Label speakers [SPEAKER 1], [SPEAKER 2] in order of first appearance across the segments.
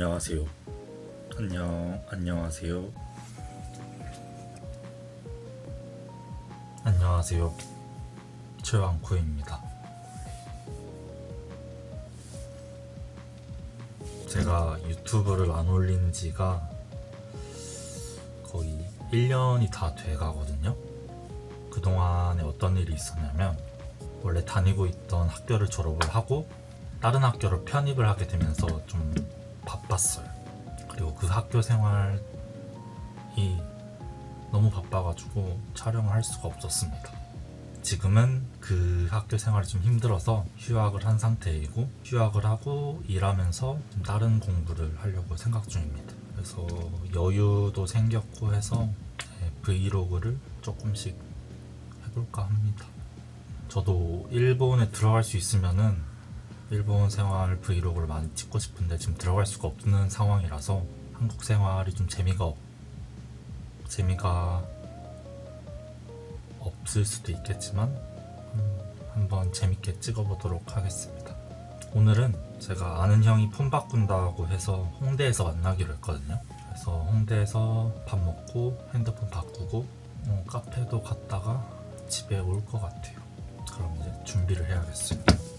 [SPEAKER 1] 안녕하세요. 안녕, 안녕하세요. 안녕하세요. 최왕쿠입니다. 제가 유튜브를 안 올린 지가 거의 1년이 다 돼 가거든요. 그동안에 어떤 일이 있었냐면 원래 다니고 있던 학교를 졸업을 하고 다른 학교로 편입을 하게 되면서 좀 바빴어요. 그리고 그 학교 생활이 너무 바빠가지고 촬영을 할 수가 없었습니다. 지금은 그 학교 생활이 좀 힘들어서 휴학을 한 상태이고 휴학을 하고 일하면서 좀 다른 공부를 하려고 생각 중입니다. 그래서 여유도 생겼고 해서 네, 브이로그를 조금씩 해볼까 합니다. 저도 일본에 들어갈 수 있으면은 일본 생활 브이로그를 많이 찍고 싶은데 지금 들어갈 수가 없는 상황이라서 한국 생활이 좀 재미가 없, 재미가 없을 수도 있겠지만 음, 한번 재밌게 찍어보도록 하겠습니다. 오늘은 제가 아는 형이 폰 바꾼다고 해서 홍대에서 만나기로 했거든요. 그래서 홍대에서 밥 먹고 핸드폰 바꾸고 어, 카페도 갔다가 집에 올 것 같아요. 그럼 이제 준비를. 오늘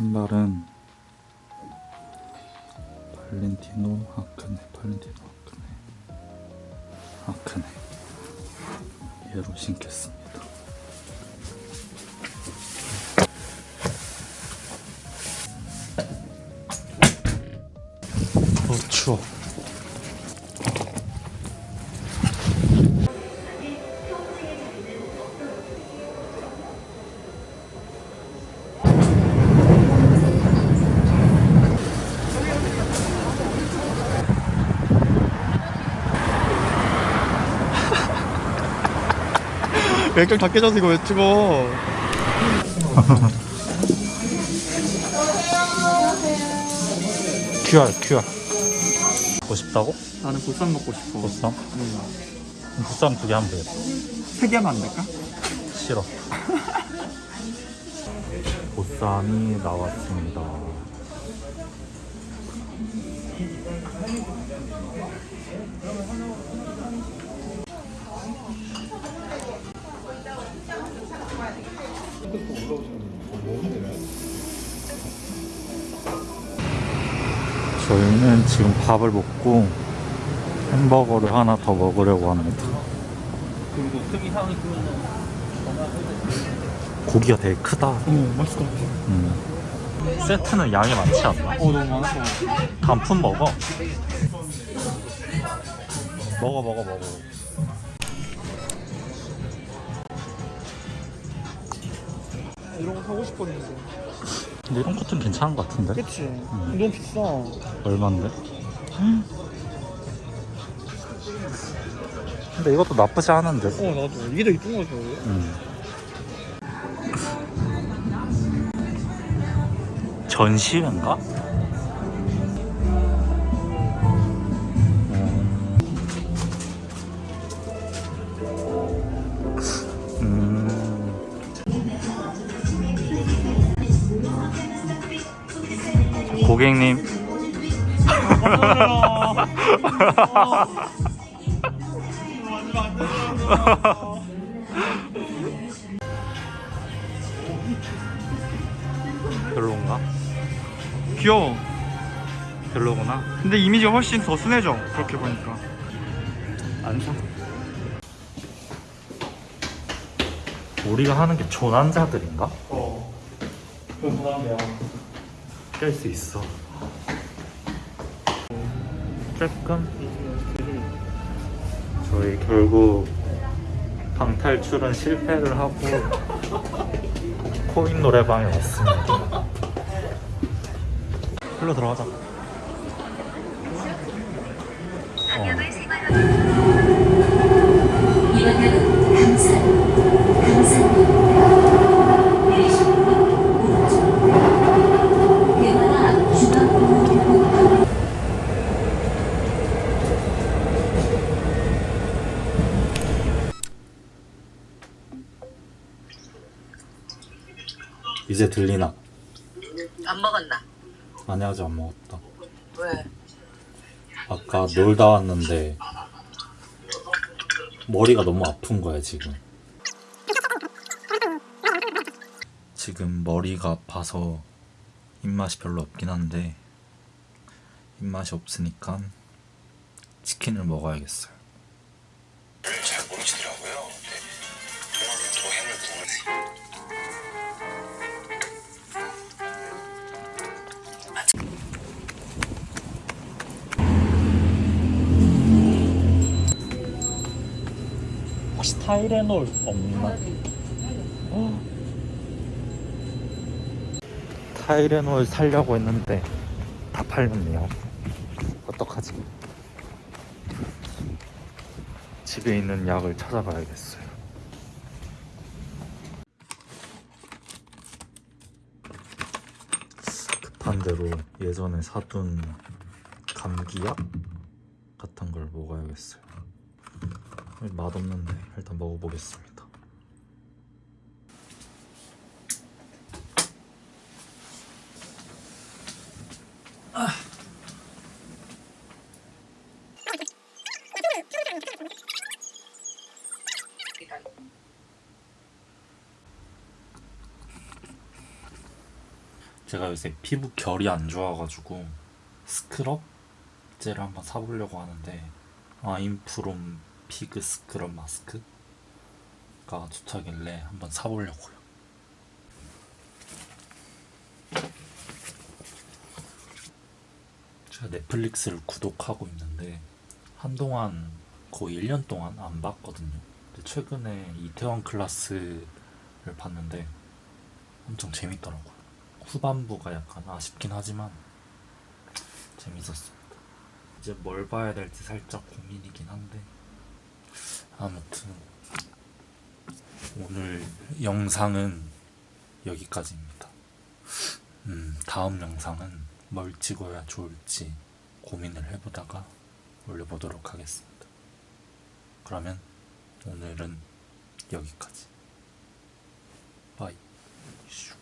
[SPEAKER 1] 신발은 발렌티노 아크네 발렌티노 아크네. 아크네. 얘로 신겠습니다. 어 추워
[SPEAKER 2] 맥주 다 깨져서 이거 왜 찍어?
[SPEAKER 1] QR QR 먹고 싶다고?
[SPEAKER 2] 나는 보쌈 먹고 싶어.
[SPEAKER 1] 보쌈?
[SPEAKER 2] 응.
[SPEAKER 1] 보쌈 두 개 하면 되겠다
[SPEAKER 2] 세 개만 안 될까?
[SPEAKER 1] 싫어 보쌈이 나왔습니다 저희는 지금 밥을 먹고 햄버거를 하나 더 먹으려고 합니다 고기가 되게 크다
[SPEAKER 2] 어 같아.
[SPEAKER 1] 음. 세트는 양이 많지 않나?
[SPEAKER 2] 어 너무 많았어.
[SPEAKER 1] 단품 먹어 먹어 먹어 먹어
[SPEAKER 2] 이런 거 사고 싶었는데.
[SPEAKER 1] 근데 이런 것도 괜찮은 것 같은데?
[SPEAKER 2] 그치? 너무 비싸.
[SPEAKER 1] 얼만데? 근데 이것도 나쁘지 않은데
[SPEAKER 2] 어 나도 이게 더 이쁜 거죠.
[SPEAKER 1] 음. 전시회인가? 고객님 별론가?
[SPEAKER 2] 귀여워.
[SPEAKER 1] 별로구나
[SPEAKER 2] 근데 이미지가 훨씬 더 순해져. 그렇게 보니까.
[SPEAKER 1] 안 사. 우리가 하는 게 조난자들인가?
[SPEAKER 2] 어. 그건 부담돼요.
[SPEAKER 1] 깰 수 있어. 조금 저희 결국 방탈출은 실패를 하고 코인 노래방에 왔습니다. 흘러 들어가자.
[SPEAKER 3] 방향을 생활하고 이번에는 강산, 강산입니다. 내리시는 분 오른쪽. 대마라 중앙공원교통
[SPEAKER 1] 이제 들리나?
[SPEAKER 4] 안 먹었나?
[SPEAKER 1] 아니 아직 안 먹었다.
[SPEAKER 4] 왜?
[SPEAKER 1] 아까 놀다 왔는데 머리가 너무 아픈 거야 지금. 지금 머리가 아파서 입맛이 별로 없긴 한데 입맛이 없으니까 치킨을 먹어야겠어요. 타이레놀 없나? 타이레놀 살려고 했는데 다 팔렸네요. 어떡하지? 집에 있는 약을 찾아봐야겠어요. 급한 대로 예전에 사둔 감기약 같은 걸 먹어야겠어요. 맛없는데 일단 먹어보겠습니다. 제가 요새 피부 결이 안 좋아가지고 스크럽 젤을 한번 사보려고 하는데 아임프롬 피그 스크럽 마스크가 좋다길래 한번 사보려고요. 제가 넷플릭스를 구독하고 있는데 한동안 거의 1년 동안 안 봤거든요. 최근에 이태원 클라스를 봤는데 엄청 재밌더라고요. 후반부가 약간 아쉽긴 하지만 재밌었습니다. 이제 뭘 봐야 될지 살짝 고민이긴 한데 아무튼 오늘 영상은 여기까지입니다. 음, 다음 영상은 뭘 찍어야 좋을지 고민을 해보다가 올려보도록 하겠습니다. 그러면 오늘은 여기까지. 슈.